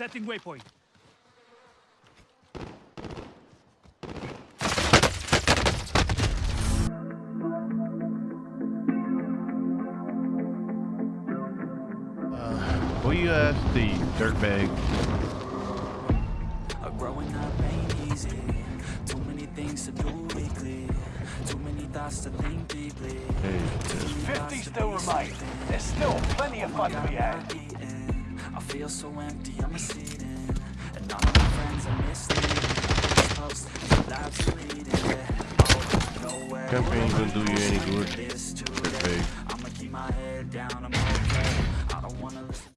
Setting waypoint. Uh, will you ask the dirtbag? Growing up ain't easy. Too many things to do weekly. Too many thoughts to think deeply. Hey, 50 still remain. There's still plenty of fun to be had. Feel so empty, I'm receding. And all my friends are misleading. Are leading. Oh, nowhere. Campaign gonna do you any good. I'ma keep my head down, I'm.